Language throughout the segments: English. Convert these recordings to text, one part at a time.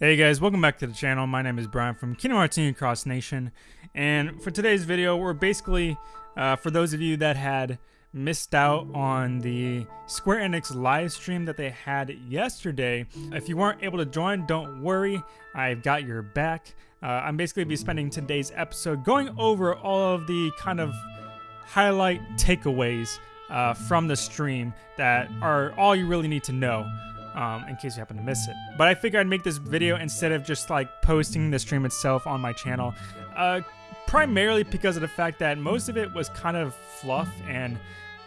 Hey guys, welcome back to the channel. My name is Brian from Kingdom Hearts Cross Nation, and for today's video, we're basically, uh, for those of you that had missed out on the Square Enix live stream that they had yesterday, if you weren't able to join, don't worry, I've got your back. Uh, I'm basically be spending today's episode going over all of the kind of highlight takeaways uh, from the stream that are all you really need to know um, in case you happen to miss it. But I figured I'd make this video instead of just like posting the stream itself on my channel, uh, primarily because of the fact that most of it was kind of fluff and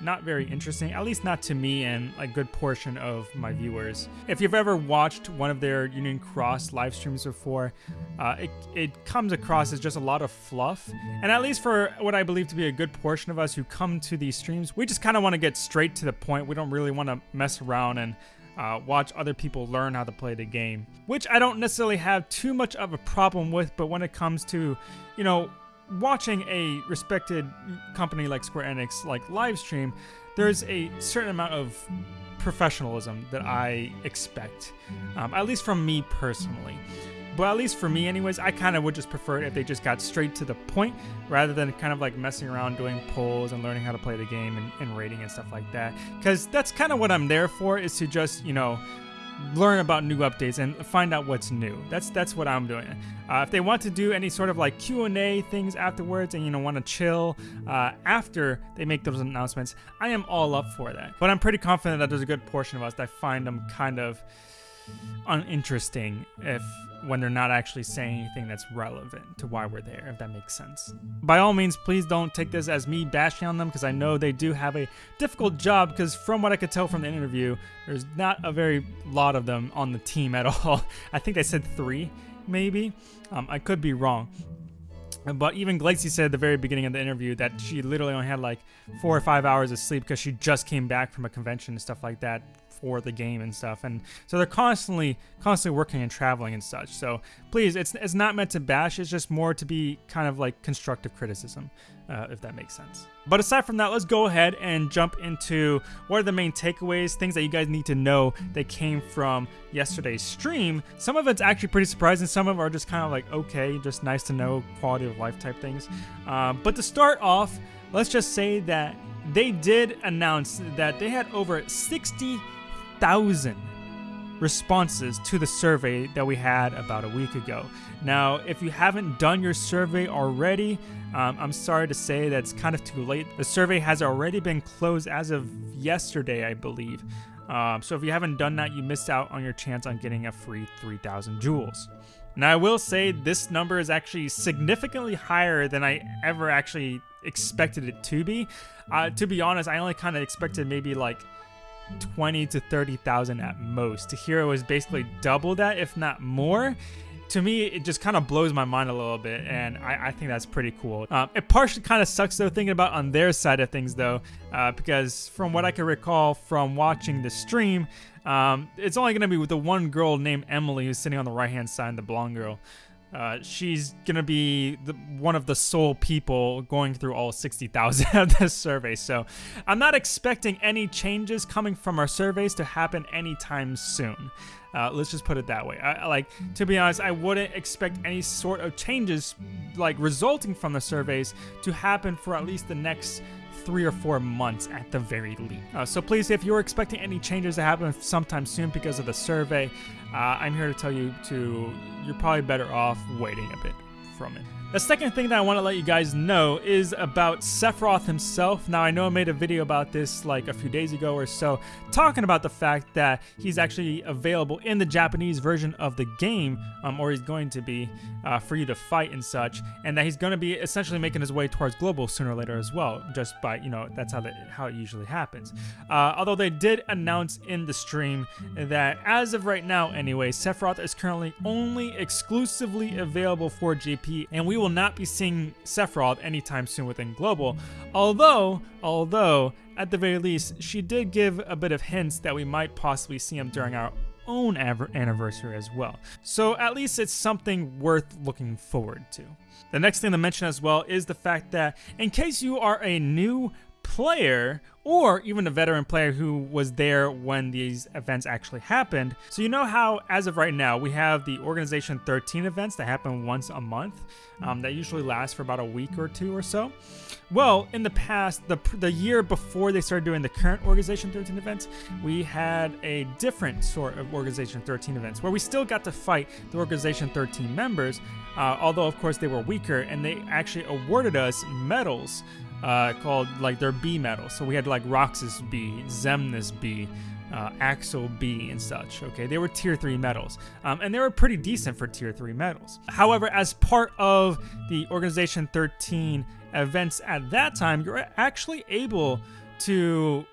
not very interesting, at least not to me and a good portion of my viewers. If you've ever watched one of their Union Cross live streams before, uh, it, it comes across as just a lot of fluff. And at least for what I believe to be a good portion of us who come to these streams, we just kind of want to get straight to the point. We don't really want to mess around and uh, watch other people learn how to play the game, which I don't necessarily have too much of a problem with, but when it comes to, you know, watching a respected company like Square Enix like live stream, there's a certain amount of professionalism that I expect, um, at least from me personally. But at least for me, anyways, I kind of would just prefer it if they just got straight to the point rather than kind of like messing around doing polls and learning how to play the game and, and rating and stuff like that. Because that's kind of what I'm there for is to just, you know, learn about new updates and find out what's new. That's that's what I'm doing. Uh, if they want to do any sort of like Q&A things afterwards and you know want to chill uh, after they make those announcements, I am all up for that. But I'm pretty confident that there's a good portion of us that find them kind of uninteresting if when they're not actually saying anything that's relevant to why we're there, if that makes sense. By all means, please don't take this as me bashing on them because I know they do have a difficult job because from what I could tell from the interview, there's not a very lot of them on the team at all. I think they said three, maybe. Um, I could be wrong. But even Glacy said at the very beginning of the interview that she literally only had like four or five hours of sleep because she just came back from a convention and stuff like that for the game and stuff. And so they're constantly, constantly working and traveling and such. So please, it's, it's not meant to bash. It's just more to be kind of like constructive criticism, uh, if that makes sense. But aside from that, let's go ahead and jump into what are the main takeaways, things that you guys need to know that came from yesterday's stream. Some of it's actually pretty surprising. Some of are just kind of like, okay, just nice to know quality of life type things. Um, but to start off, let's just say that they did announce that they had over 60 thousand responses to the survey that we had about a week ago. Now, if you haven't done your survey already, um, I'm sorry to say that it's kind of too late. The survey has already been closed as of yesterday, I believe. Um, so if you haven't done that, you missed out on your chance on getting a free 3,000 jewels. Now, I will say this number is actually significantly higher than I ever actually expected it to be. Uh, to be honest, I only kind of expected maybe like 20 to 30,000 at most. It was basically double that, if not more, to me, it just kind of blows my mind a little bit, and I, I think that's pretty cool. Um, it partially kind of sucks, though, thinking about on their side of things, though, uh, because from what I can recall from watching the stream, um, it's only going to be with the one girl named Emily who's sitting on the right-hand side, the blonde girl. Uh, she's gonna be the, one of the sole people going through all 60,000 of this survey. So I'm not expecting any changes coming from our surveys to happen anytime soon. Uh, let's just put it that way. I, like to be honest, I wouldn't expect any sort of changes like resulting from the surveys to happen for at least the next three or four months at the very least. Uh, so please, if you're expecting any changes to happen sometime soon because of the survey, uh, I'm here to tell you to you're probably better off waiting a bit from it. The second thing that I want to let you guys know is about Sephiroth himself. Now, I know I made a video about this like a few days ago or so, talking about the fact that he's actually available in the Japanese version of the game, um, or he's going to be uh, for you to fight and such, and that he's going to be essentially making his way towards global sooner or later as well, just by, you know, that's how, the, how it usually happens. Uh, although they did announce in the stream that as of right now anyway, Sephiroth is currently only exclusively available for JP, and we will not be seeing Sephiroth anytime soon within Global. Although, although, at the very least, she did give a bit of hints that we might possibly see him during our own anniversary as well. So at least it's something worth looking forward to. The next thing to mention as well is the fact that in case you are a new player or even a veteran player who was there when these events actually happened. So you know how, as of right now, we have the Organization 13 events that happen once a month um, that usually last for about a week or two or so. Well, in the past, the, the year before they started doing the current Organization 13 events, we had a different sort of Organization 13 events where we still got to fight the Organization 13 members, uh, although of course they were weaker, and they actually awarded us medals uh, called like their B medals. So we had like Roxas B, Xemnas B, uh, Axel B, and such. Okay, they were tier three medals, um, and they were pretty decent for tier three medals. However, as part of the Organization 13 events at that time, you're actually able to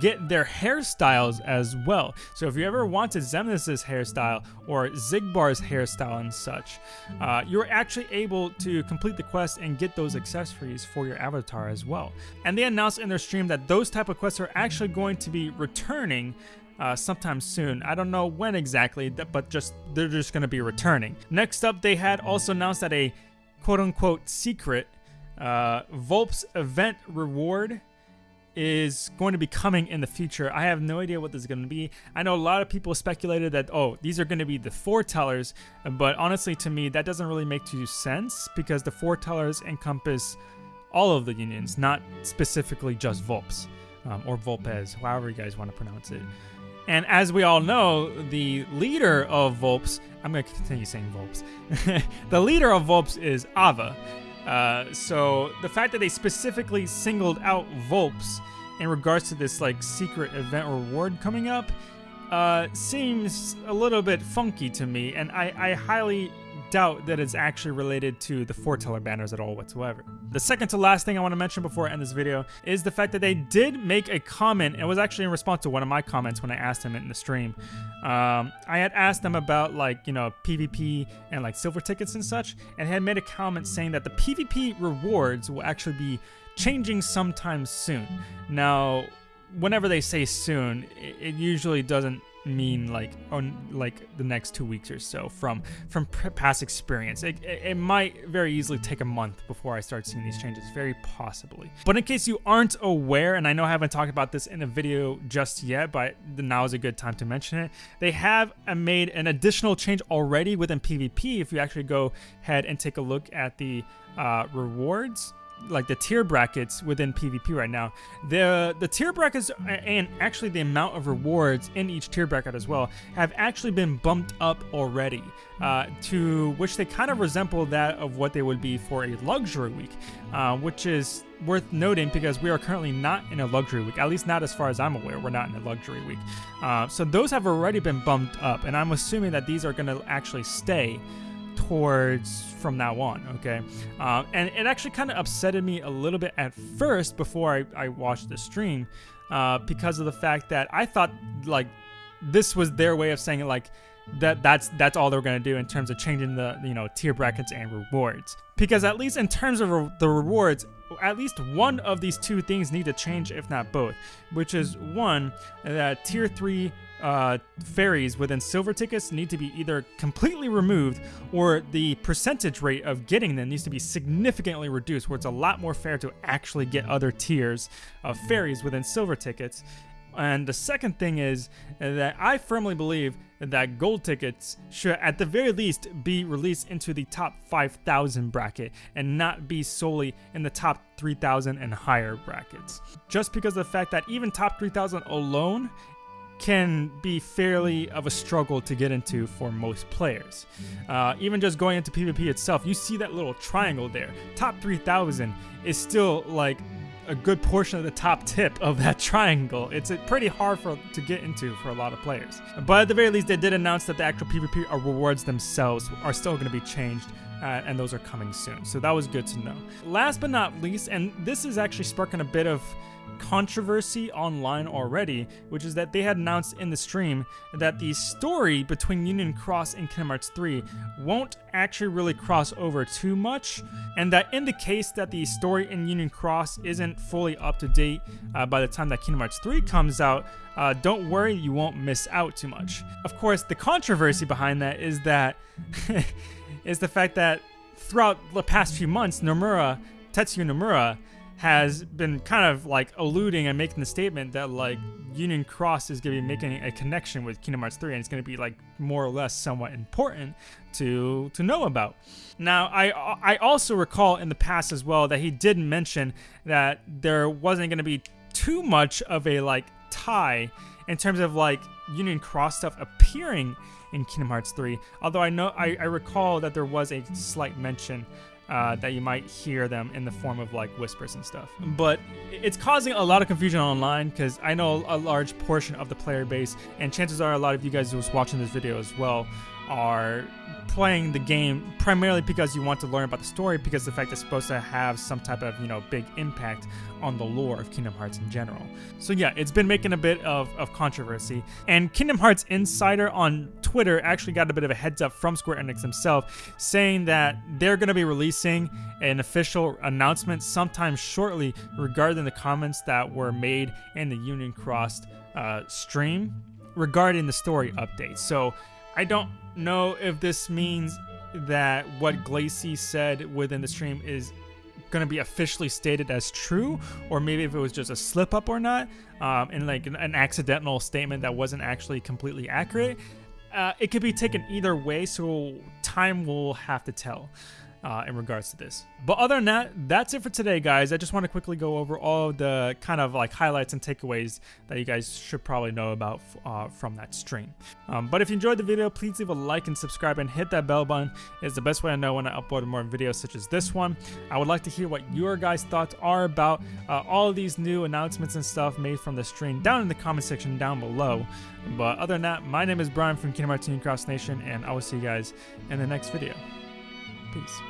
get their hairstyles as well. So if you ever wanted Xemnas' hairstyle or Xigbar's hairstyle and such, uh, you're actually able to complete the quest and get those accessories for your avatar as well. And they announced in their stream that those type of quests are actually going to be returning uh, sometime soon. I don't know when exactly, but just they're just going to be returning. Next up, they had also announced that a quote-unquote secret uh, Volps event reward is going to be coming in the future. I have no idea what this is going to be. I know a lot of people speculated that, oh, these are going to be the foretellers, but honestly, to me, that doesn't really make too sense because the foretellers encompass all of the unions, not specifically just Volps um, or Volpes, however you guys want to pronounce it. And as we all know, the leader of Volps, I'm going to continue saying Volps, the leader of Volps is Ava. Uh, so the fact that they specifically singled out Volps in regards to this like secret event reward coming up uh, seems a little bit funky to me, and I, I highly doubt that it's actually related to the foreteller banners at all whatsoever. The second to last thing I want to mention before I end this video is the fact that they did make a comment, it was actually in response to one of my comments when I asked him in the stream. Um, I had asked them about like, you know, PvP and like silver tickets and such, and had made a comment saying that the PvP rewards will actually be changing sometime soon. Now, whenever they say soon, it, usually doesn't mean like on like the next two weeks or so from from past experience. It, it, might very easily take a month before i start seeing these changes very possibly. But in case you aren't aware and i know i haven't talked about this in a video just yet but now is a good time to mention it they have made an additional change already within pvp if you actually go ahead and take a look at the uh, rewards like the tier brackets within PvP right now, the the tier brackets and actually the amount of rewards in each tier bracket as well have actually been bumped up already, uh, to which they kind of resemble that of what they would be for a luxury week, uh, which is worth noting because we are currently not in a luxury week, at least not as far as I'm aware. We're not in a luxury week, uh, so those have already been bumped up, and I'm assuming that these are going to actually stay towards from now on, okay? Uh, and it actually kind of upsetted me a little bit at first before I, I watched the stream uh, because of the fact that I thought like this was their way of saying it like that that's that's all they're going to do in terms of changing the you know tier brackets and rewards because at least in terms of re the rewards at least one of these two things need to change if not both which is one that tier 3 uh, ferries within silver tickets need to be either completely removed or the percentage rate of getting them needs to be significantly reduced where it's a lot more fair to actually get other tiers of ferries within silver tickets. And the second thing is that I firmly believe that gold tickets should at the very least be released into the top 5,000 bracket and not be solely in the top 3,000 and higher brackets. Just because of the fact that even top 3,000 alone can be fairly of a struggle to get into for most players. Uh, even just going into PvP itself, you see that little triangle there. Top 3000 is still like a good portion of the top tip of that triangle. It's pretty hard for to get into for a lot of players. But at the very least, they did announce that the actual PvP rewards themselves are still going to be changed. Uh, and those are coming soon. So that was good to know. Last but not least, and this is actually sparking a bit of controversy online already, which is that they had announced in the stream that the story between Union Cross and Kingdom Hearts 3 won't actually really cross over too much, and that in the case that the story in Union Cross isn't fully up to date uh, by the time that Kingdom Hearts 3 comes out, uh, don't worry, you won't miss out too much. Of course, the controversy behind that is that is the fact that throughout the past few months, Nomura, Tetsuya Nomura, has been kind of like alluding and making the statement that like Union Cross is going to be making a connection with Kingdom Hearts 3 and it's going to be like more or less somewhat important to to know about. Now, I I also recall in the past as well that he did mention that there wasn't going to be too much of a like tie in terms of like Union Cross stuff appearing in Kingdom Hearts 3. Although I know I, I recall that there was a slight mention uh, that you might hear them in the form of like whispers and stuff. But it's causing a lot of confusion online because I know a large portion of the player base, and chances are a lot of you guys who's watching this video as well are playing the game primarily because you want to learn about the story because the fact it's supposed to have some type of you know big impact on the lore of Kingdom Hearts in general. So yeah, it's been making a bit of, of controversy. And Kingdom Hearts Insider on Twitter actually got a bit of a heads up from Square Enix himself saying that they're going to be releasing an official announcement sometime shortly regarding the comments that were made in the Union Crossed uh, stream regarding the story update. So I don't know if this means that what Glacy said within the stream is going to be officially stated as true, or maybe if it was just a slip up or not, um, and like an, an, accidental statement that wasn't actually completely accurate. Uh, it could be taken either way, so time will have to tell uh, in regards to this. But other than that, that's it for today, guys. I just want to quickly go over all the kind of like highlights and takeaways that you guys should probably know about uh, from that stream. Um, but if you enjoyed the video, please leave a like and subscribe and hit that bell button. It's the best way to know when I upload more videos such as this one. I would like to hear what your guys' thoughts are about uh, all these new announcements and stuff made from the stream down in the comment section down below. But other than that, my name is Brian from Kingdom Hearts Cross Nation, and I will see you guys in the next video. Peace.